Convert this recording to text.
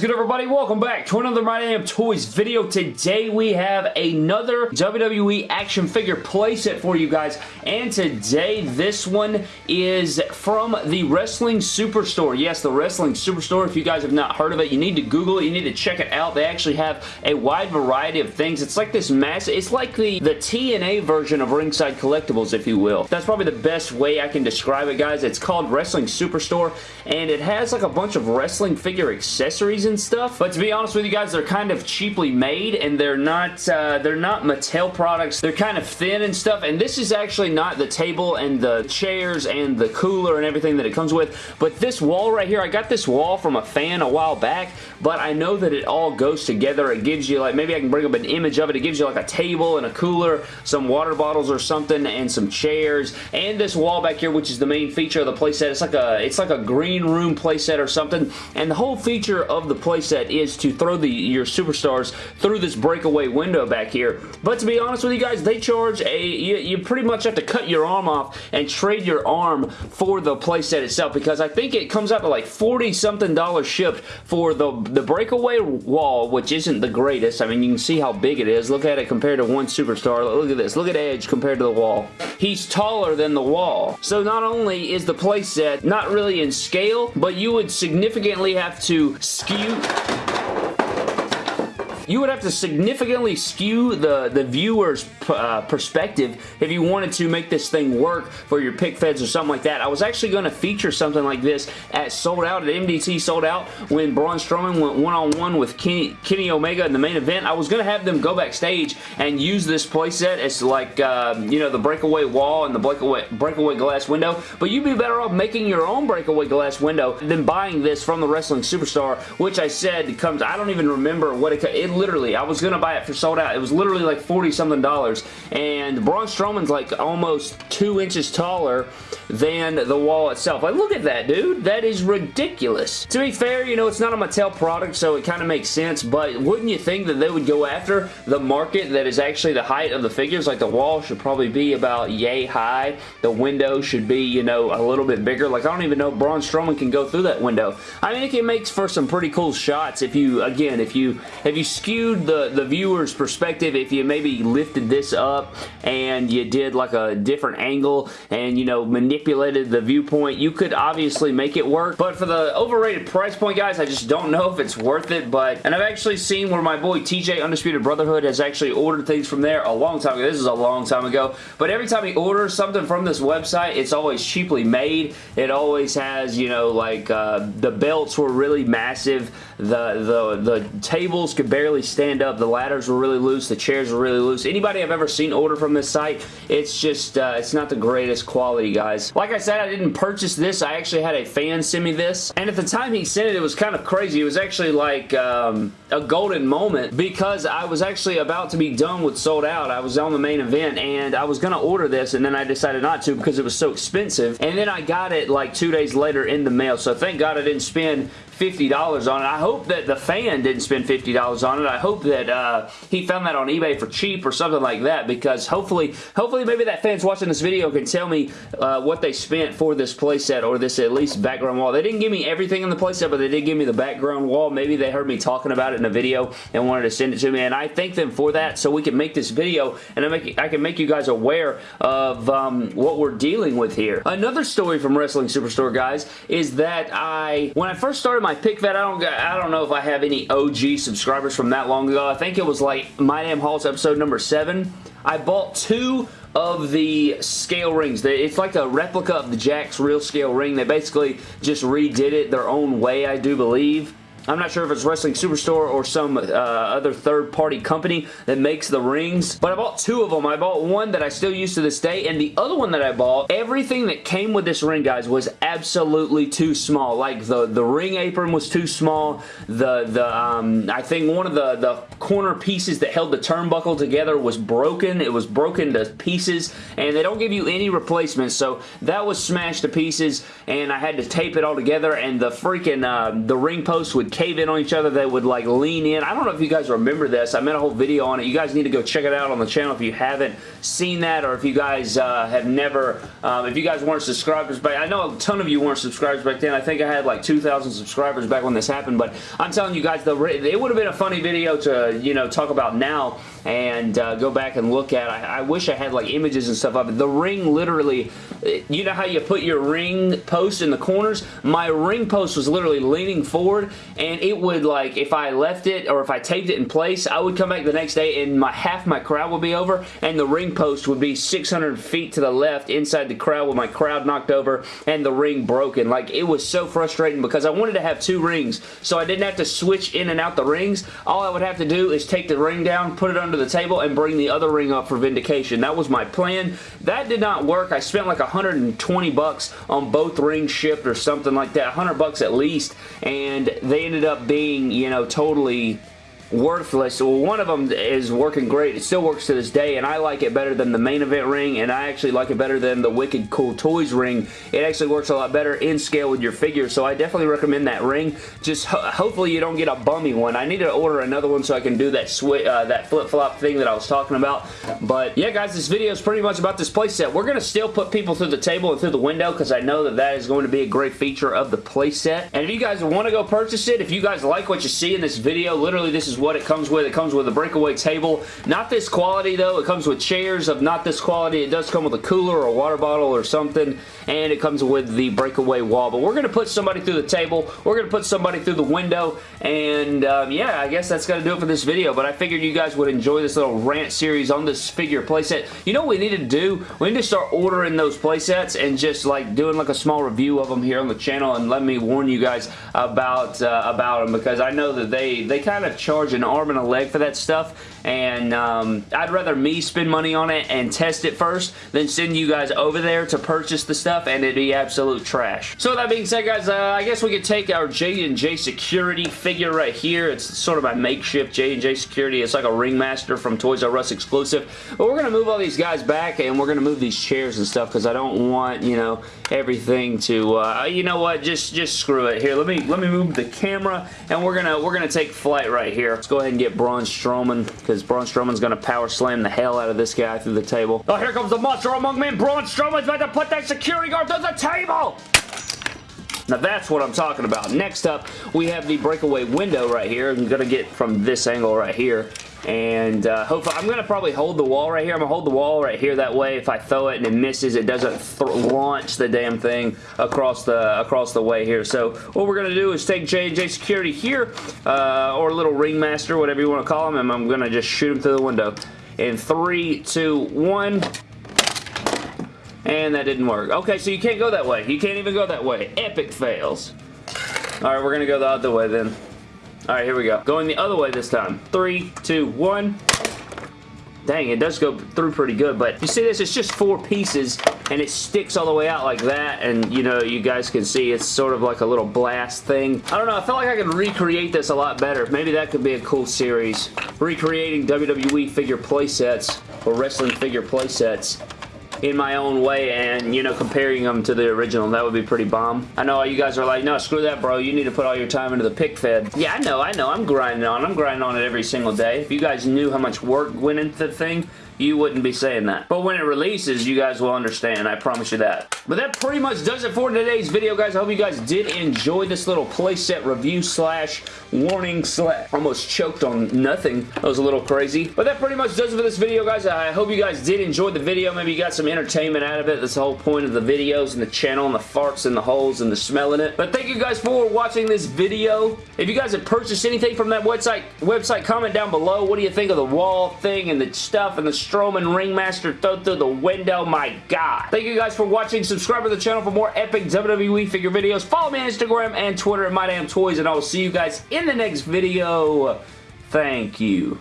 good everybody? Welcome back to another My Damn Toys video. Today we have another WWE action figure playset for you guys and today this one is from the Wrestling Superstore. Yes, the Wrestling Superstore. If you guys have not heard of it, you need to Google it. You need to check it out. They actually have a wide variety of things. It's like this massive, it's like the, the TNA version of Ringside Collectibles, if you will. That's probably the best way I can describe it, guys. It's called Wrestling Superstore and it has like a bunch of wrestling figure accessories and stuff. But to be honest with you guys, they're kind of cheaply made and they're not uh, they're not Mattel products. They're kind of thin and stuff. And this is actually not the table and the chairs and the cooler and everything that it comes with. But this wall right here, I got this wall from a fan a while back, but I know that it all goes together. It gives you like, maybe I can bring up an image of it. It gives you like a table and a cooler, some water bottles or something, and some chairs, and this wall back here, which is the main feature of the playset. It's like a, it's like a green room playset or something, and the whole feature of the playset is to throw the your superstars through this breakaway window back here. But to be honest with you guys, they charge a, you, you pretty much have to cut your arm off and trade your arm for the playset itself because I think it comes out to like 40 something dollars shipped for the, the breakaway wall, which isn't the greatest. I mean, you can see how big it is. Look at it compared to one superstar. Look at this. Look at Edge compared to the wall. He's taller than the wall. So not only is the playset not really in scale, but you would significantly have to skew you would have to significantly skew the, the viewer's uh, perspective if you wanted to make this thing work for your pick feds or something like that. I was actually going to feature something like this at Sold Out, at MDT Sold Out, when Braun Strowman went one-on-one -on -one with Kenny, Kenny, Omega in the main event. I was going to have them go backstage and use this playset as like, uh, you know, the breakaway wall and the breakaway, breakaway glass window, but you'd be better off making your own breakaway glass window than buying this from the Wrestling Superstar, which I said comes, I don't even remember what it, it literally, I was going to buy it for sold out. It was literally like 40 something dollars. And Braun Strowman's like almost two inches taller than the wall itself. Like, look at that, dude. That is ridiculous. To be fair, you know, it's not a Mattel product, so it kind of makes sense, but wouldn't you think that they would go after the market that is actually the height of the figures? Like, the wall should probably be about yay high. The window should be, you know, a little bit bigger. Like, I don't even know Braun Strowman can go through that window. I mean, it makes for some pretty cool shots if you, again, if you, if you skewed the, the viewer's perspective, if you maybe lifted this up and you did like a different angle and, you know, manipulated the viewpoint, you could obviously make it work. But for the overrated price point, guys, I just don't know if it's worth it. But, and I've actually seen where my boy TJ Undisputed Brotherhood has actually ordered things from there a long time ago. This is a long time ago. But every time he orders something from this website, it's always cheaply made. It always has, you know, like uh, the belts were really massive. The, the, the tables could barely stand up. The ladders were really loose. The chairs were really loose. Anybody I've ever seen order from this site, it's just, uh, it's not the greatest quality, guys. Like I said, I didn't purchase this. I actually had a fan send me this. And at the time he sent it, it was kind of crazy. It was actually like um, a golden moment because I was actually about to be done with sold out. I was on the main event and I was going to order this and then I decided not to because it was so expensive. And then I got it like two days later in the mail. So thank God I didn't spend $50 on it. I hope that the fan didn't spend $50 on it. I hope that uh, he found that on eBay for cheap or something like that because hopefully, hopefully maybe that fan's watching this video can tell me uh, what they spent for this playset or this at least background wall. They didn't give me everything in the playset, but they did give me the background wall. Maybe they heard me talking about it in a video and wanted to send it to me, and I thank them for that so we can make this video and I, make, I can make you guys aware of um, what we're dealing with here. Another story from Wrestling Superstore, guys, is that I, when I first started my pick fed, I don't I don't know if I have any OG subscribers from that long ago. I think it was like My Damn Halls episode number 7. I bought two of the scale rings. It's like a replica of the Jakks real scale ring. They basically just redid it their own way, I do believe. I'm not sure if it's Wrestling Superstore or some uh, other third-party company that makes the rings, but I bought two of them. I bought one that I still use to this day, and the other one that I bought, everything that came with this ring, guys, was absolutely too small. Like, the, the ring apron was too small. The, the um, I think one of the, the corner pieces that held the turnbuckle together was broken. It was broken to pieces, and they don't give you any replacements, so that was smashed to pieces, and I had to tape it all together, and the freaking, uh, the ring post would cave in on each other. They would like lean in. I don't know if you guys remember this. I made a whole video on it. You guys need to go check it out on the channel if you haven't seen that or if you guys uh, have never, um, if you guys weren't subscribers back, I know a ton of you weren't subscribers back then. I think I had like 2,000 subscribers back when this happened, but I'm telling you guys, the, it would have been a funny video to, you know, talk about now and uh, go back and look at. I, I wish I had like images and stuff of it. The ring literally, you know how you put your ring post in the corners? My ring post was literally leaning forward and it would like, if I left it or if I taped it in place, I would come back the next day and my half my crowd would be over and the ring post would be 600 feet to the left inside the crowd with my crowd knocked over and the ring broken. Like it was so frustrating because I wanted to have two rings so I didn't have to switch in and out the rings. All I would have to do is take the ring down, put it under the table and bring the other ring up for vindication. That was my plan. That did not work. I spent like 120 bucks on both rings shipped or something like that. 100 bucks at least and they ended up being, you know, totally worthless. Well, one of them is working great. It still works to this day, and I like it better than the main event ring, and I actually like it better than the Wicked Cool Toys ring. It actually works a lot better in scale with your figure, so I definitely recommend that ring. Just ho hopefully you don't get a bummy one. I need to order another one so I can do that uh, that flip-flop thing that I was talking about. But yeah, guys, this video is pretty much about this playset. We're going to still put people through the table and through the window because I know that that is going to be a great feature of the playset. And if you guys want to go purchase it, if you guys like what you see in this video, literally this is what it comes with. It comes with a breakaway table. Not this quality though. It comes with chairs of not this quality. It does come with a cooler or a water bottle or something and it comes with the breakaway wall. But we're going to put somebody through the table. We're going to put somebody through the window and um, yeah, I guess that's going to do it for this video. But I figured you guys would enjoy this little rant series on this figure playset. You know what we need to do? We need to start ordering those playsets and just like doing like a small review of them here on the channel and let me warn you guys about uh, about them because I know that they they kind of charge an arm and a leg for that stuff and um, I'd rather me spend money on it and test it first than send you guys over there to purchase the stuff and it'd be absolute trash. So that being said guys, uh, I guess we could take our J&J Security figure right here. It's sort of my makeshift J&J Security. It's like a Ringmaster from Toys R Us exclusive. But we're going to move all these guys back and we're going to move these chairs and stuff because I don't want, you know, everything to, uh, you know what, just just screw it. Here, let me let me move the camera and we're going to we're going to take flight right here. Let's go ahead and get Braun Strowman because Braun Strowman's going to power slam the hell out of this guy through the table. Oh, here comes the monster among men. Braun Strowman's about to put that security guard through the table. Now that's what I'm talking about. Next up, we have the breakaway window right here. I'm going to get from this angle right here and uh, hopefully I'm to probably hold the wall right here. I'm to hold the wall right here. That way if I throw it and it misses, it doesn't launch the damn thing across the across the way here. So what we're to do is take J&J Security here, uh, or little Ringmaster, whatever you want to call him, and I'm to just shoot him through the window. In three, two, one... And that didn't work. Okay, so you can't go that way. You can't even go that way. Epic fails. Alright, we're going to go the other way then. Alright, here we go. Going the other way this time. Three, two, one. Dang, it does go through pretty good, but you see this? It's just four pieces, and it sticks all the way out like that, and you know, you guys can see it's sort of like a little blast thing. I don't know, I feel like I could recreate this a lot better. Maybe that could be a cool series. Recreating WWE figure playsets, or wrestling figure playsets in my own way and, you know, comparing them to the original. That would be pretty bomb. I know you guys are like, no, screw that, bro. You need to put all your time into the pick fed. Yeah, I know, I know. I'm grinding on I'm grinding on it every single day. If you guys knew how much work went into the thing, you wouldn't be saying that. But when it releases, you guys will understand. I promise you that. But that pretty much does it for today's video, guys. I hope you guys did enjoy this little playset review slash warning slash almost choked on nothing. That was a little crazy. But that pretty much does it for this video, guys. I hope you guys did enjoy the video. Maybe you got some entertainment out of it. That's the whole point of the videos and the channel and the farts and the holes and the smelling it. But thank you guys for watching this video. If you guys have purchased anything from that website, website comment down below. What do you think of the wall thing and the stuff and the Strowman Ringmaster throw through the window. My God. Thank you guys for watching. Subscribe to the channel for more epic WWE figure videos. Follow me on Instagram and Twitter at MyDamnToys, and I will see you guys in the next video. Thank you.